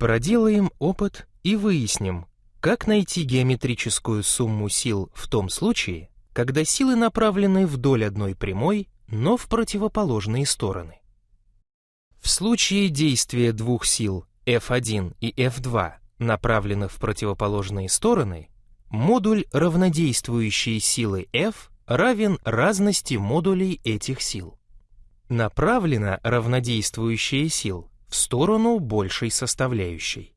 Проделаем опыт и выясним, как найти геометрическую сумму сил в том случае, когда силы направлены вдоль одной прямой, но в противоположные стороны. В случае действия двух сил F1 и F2, направленных в противоположные стороны, модуль равнодействующей силы F равен разности модулей этих сил. Направлена равнодействующая сил в сторону большей составляющей.